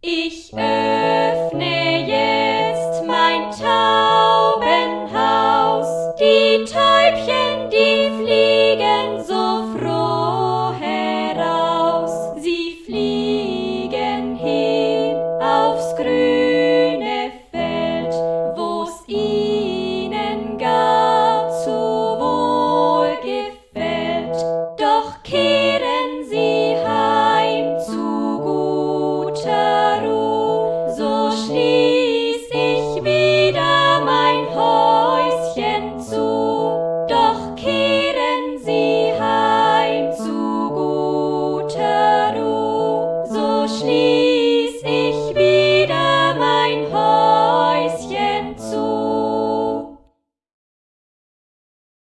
Ich öffne jetzt mein Taubenhaus, die Täubchen, die fliegen